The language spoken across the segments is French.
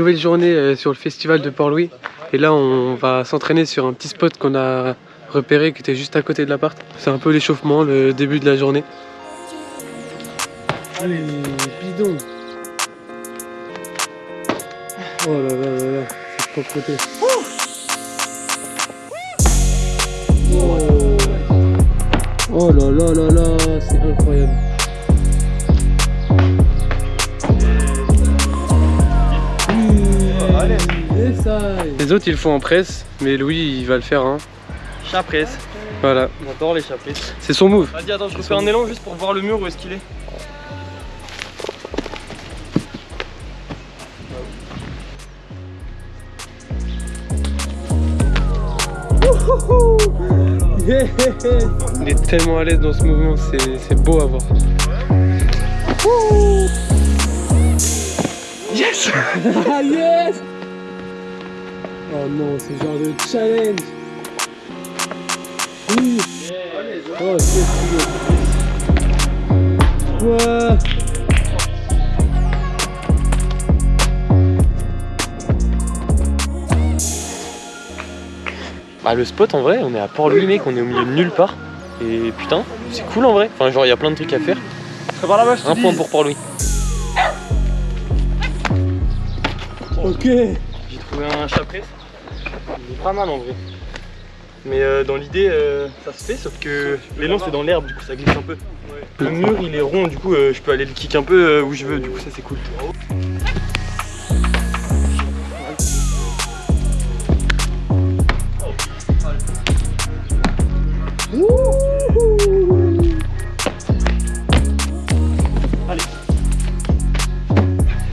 nouvelle journée euh, sur le festival de Port-Louis. Et là, on va s'entraîner sur un petit spot qu'on a repéré qui était juste à côté de l'appart. C'est un peu l'échauffement, le début de la journée. Allez, bidon Oh là là là là, c'est côté. Oh. oh là là là là, c'est incroyable. Les autres ils le font en presse, mais Louis il va le faire hein. Chat presse. Voilà. J'adore les chats presse. C'est son move. Vas-y attends, je refais un élan juste pour voir le mur où est-ce qu'il est. Il est tellement à l'aise dans ce mouvement, c'est beau à voir. Yes ah, Yes Oh non, c'est genre de challenge Oui Oh, c'est Ouais Bah le spot en vrai, on est à Port-Louis mec, on est au milieu de nulle part. Et putain, c'est cool en vrai. Enfin genre il y a plein de trucs à faire. Un point pour Port-Louis. Ok J'ai trouvé un chat presse. Il est pas mal en vrai. Mais euh, dans l'idée, euh, ça se fait, sauf que l'élan c'est dans l'herbe, du coup ça glisse un peu. Le mur il est rond, du coup euh, je peux aller le kick un peu où je veux, du coup ça c'est cool. Allez.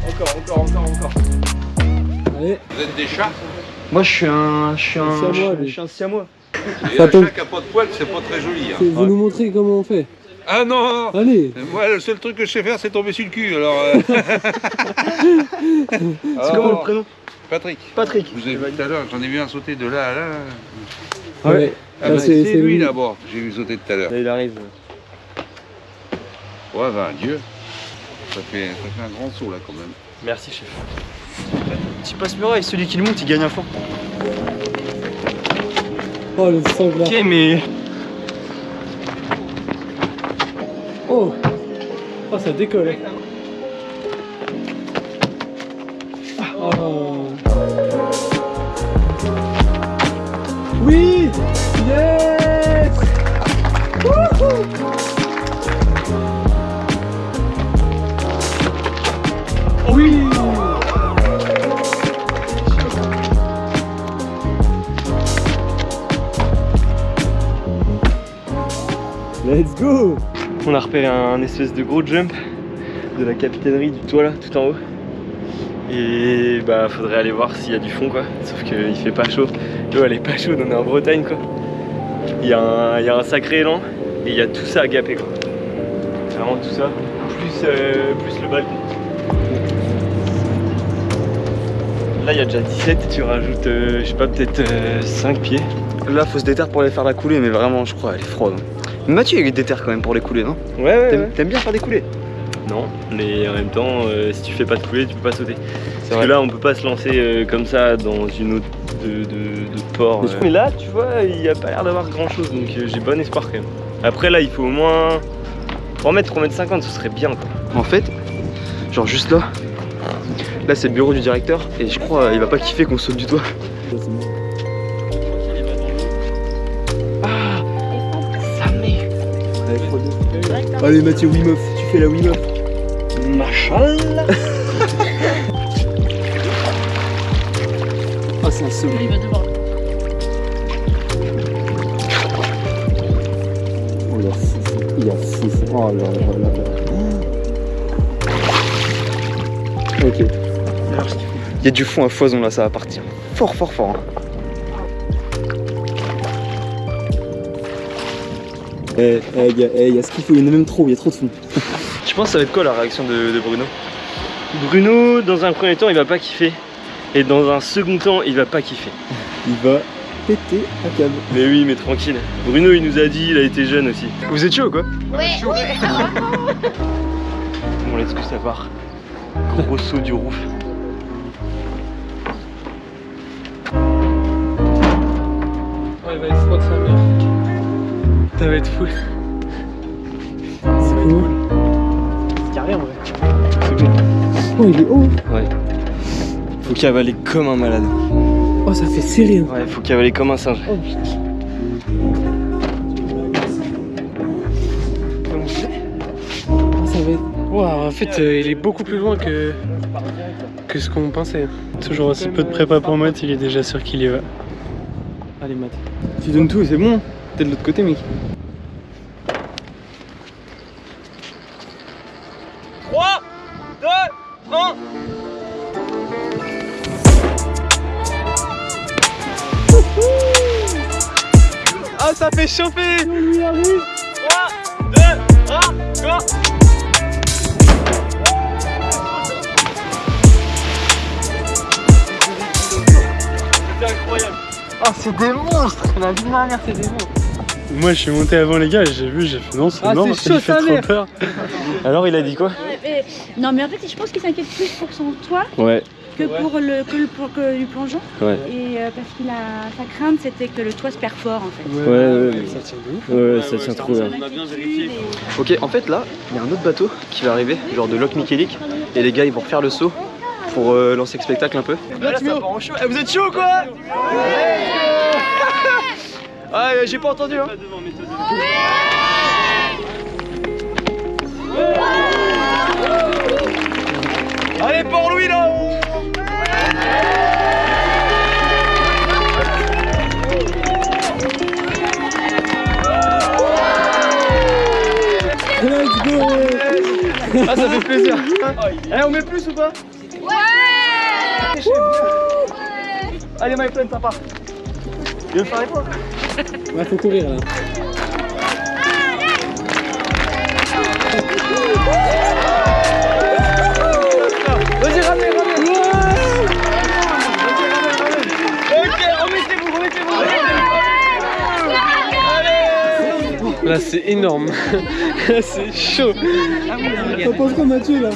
Encore, encore, encore, encore. Allez. Vous êtes des chats? Moi je suis un. Je suis un. siamois, je suis un siamois. Et un chat qui a pas de poils, c'est pas très joli. Hein. Vous nous montrez comment on fait Ah non Allez Moi, le seul truc que je sais faire, c'est tomber sur le cul. Alors, euh. C'est comment le prénom? Patrick. Patrick. Vous avez vu tout à l'heure, j'en ai vu un sauter de là à là. Ouais. Ah bah, c'est- c'est lui là-bas, j'ai vu sauter tout à l'heure. Là il arrive. Ouais, ben Dieu. Ça fait, ça fait un grand saut là quand même. Merci chef. Petit passe-muraille, celui qui le monte il gagne un fond. Oh le sanglard Ok mais. Oh Oh ça décolle hein. Oh. Oui Yes On a repéré un, espèce de gros jump de la capitainerie du toit là, tout en haut. Et bah faudrait aller voir s'il y a du fond quoi. Sauf qu'il fait pas chaud. L'eau elle est pas chaude, on est en Bretagne quoi. Il y, a un, y a un sacré élan et il y a tout ça à gaper quoi. Vraiment tout ça, plus, euh, plus le balcon. Là il y a déjà 17, tu rajoutes euh, je sais pas peut-être 5 pieds. Là, faut se déterre pour aller faire la coulée, mais vraiment, je crois, elle est froide. Mais Mathieu, il est déterre quand même pour les couler, non Ouais ouais, T'aimes ouais. t'aimes bien faire des coulées Non, mais en même temps, euh, si tu fais pas de coulée, tu peux pas sauter. Parce vrai. que là, on peut pas se lancer euh, comme ça dans une eau de, de, de port. Mais euh. Mais là, tu vois, il y a pas l'air d'avoir grand chose, donc euh, j'ai bon espoir quand même. Après, là, il faut au moins 3 mètres, 3 mètres 50, ce serait bien quoi. En fait, genre juste là, là, c'est le bureau du directeur, et je crois, il va pas kiffer qu'on saute du toit. Allez, Mathieu, Wimoff, tu fais la Wimoff. Machallah Ah, c'est un saut. Il va. Oh, il a 6, il a 6. Oh là là là là. Ok. Il y a du fond à foison là, ça va partir. Fort, fort, fort. hein. Eh, eh, il eh, y a ce qu'il faut, il y en a même trop, il y a trop de fond. tu penses que ça va être quoi la réaction de, Bruno Bruno, dans un premier temps, il va pas kiffer. Et dans un second temps, il va pas kiffer. il va péter un câble. Mais oui, mais tranquille. Bruno, il nous a dit, il a été jeune aussi. Vous êtes chaud quoi Ouais, bon, laisse que ça part. Gros saut du roof. Ouais, il va explosé sa mère. Ça va être fou. C'est cool. C'est carré en vrai. Oh, il est haut. Ouais. Faut cavaler comme un malade. Oh, ça fait serré. hein. Ouais, faut cavaler comme un singe. Ah, ça va être. Waouh, en fait, euh, il est beaucoup plus loin que, que ce qu'on pensait. Toujours aussi peu de prépa pour Matt, il est déjà sûr qu'il y va. Allez, Matt. Tu donnes tout, c'est bon. T'es de l'autre côté, mec. 3, 2, 1. Ah, ça fait chauffer 3, 2, 1, go C'était incroyable Oh, c'est des monstres La vie de ma mère, c'est des monstres Moi je suis monté avant les gars, et j'ai vu, j'ai fait non, c'est Ah, mort, fait trop peur. Alors il a dit quoi mais- Non mais en fait je pense qu'il s'inquiète plus pour son toit Ouais, que pour le que, le, pour que du plongeon ouais. et euh, parce qu'il a sa crainte c'était que le toit se perfore en fait. Ouais, ouais, ouais. Ça tient de ouf. Ouais, ça tient trop bien. Ok, en fait là, il y a un autre bateau qui va arriver, genre de Loch Michelic, et les gars ils vont refaire le saut pour euh, lancer le spectacle un peu. Là, ça part en chaud. Eh, vous êtes chaud quoi? Ah, euh, j'ai pas entendu hein. Allez, Port-Louis là Let's go Ah, ça fait plaisir. Eh, on met plus ou pas Ouais Allez, my friend, ça part. Tu veux faire les points? Ouais, faut courir là. Vas-y, ramenez, ramenez Ok, remettez-vous, remettez-vous Allez Là, c'est énorme. c'est chaud. T'en penses quoi, Mathieu là?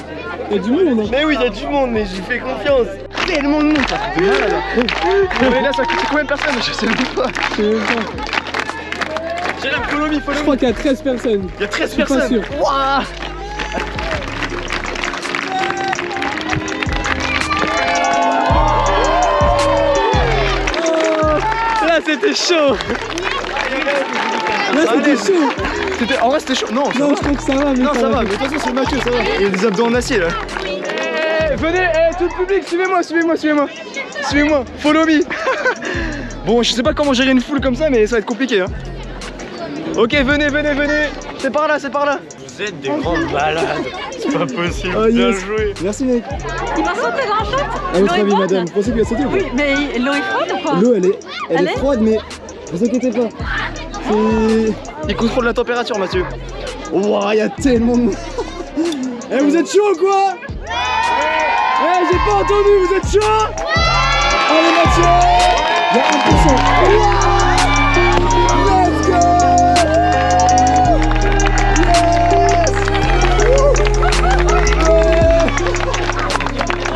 Y'a du monde hein? Mais oui, il y a du monde, mais j'y fais confiance Tellement de monde, ça fait mal là Mais là, ça coûte combien de personnes Je sais même pas. Je sais même pas. J'ai la me, follow Je crois qu'il y a 13 personnes. Il y a 13 suis pas personnes. sûr. Wouah Là c'était chaud. Là, c'était chaud. En vrai c'était chaud. Non, ça Non, va. je crois que ça va, mais Non ça va, mais de toute façon c'est Mathieu, ça va. Il y a des abdos en acier là Eh, Venez, eh, tout le public, suivez-moi, suivez-moi, suivez-moi. Suivez-moi, follow me. Bon, je sais pas comment gérer une foule comme ça, mais ça va être compliqué hein. Ok, venez, venez, venez. C'est par là, c'est par là. Vous êtes des grandes malades. C'est pas possible. Oh, Bien joué. Merci, mec. Il va sauter dans la chatte À votre L'eau est avis, froide. madame, vous pensez qu'il va sauter ou pas Oui mais l'eau est froide ou quoi? L'eau, elle est, elle Elle est est? froide, mais vous inquiétez pas. Il contrôle la température, Mathieu. Ouah, il y a tellement de monde. Eh, vous êtes chaud quoi? Eh, j'ai pas entendu, vous êtes chaud Allez, Mathieu Il y a 1%. Ouah Let's go Yes Ouais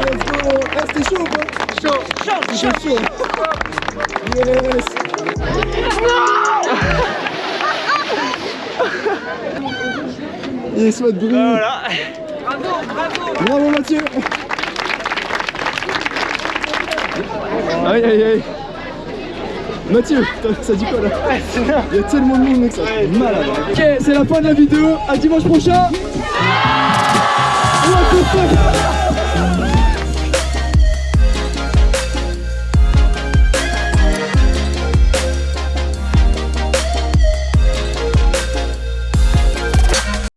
Let's go Eh, c'était chaud ou pas Chaud Chaud Chaud chaud de bruit Voilà. Bravo Mathieu Aïe aïe aïe. Mathieu, ça dit quoi là Il y a tellement de monde mec, ça fait malade Ok, c'est la fin de la vidéo, à dimanche prochain. What the fuck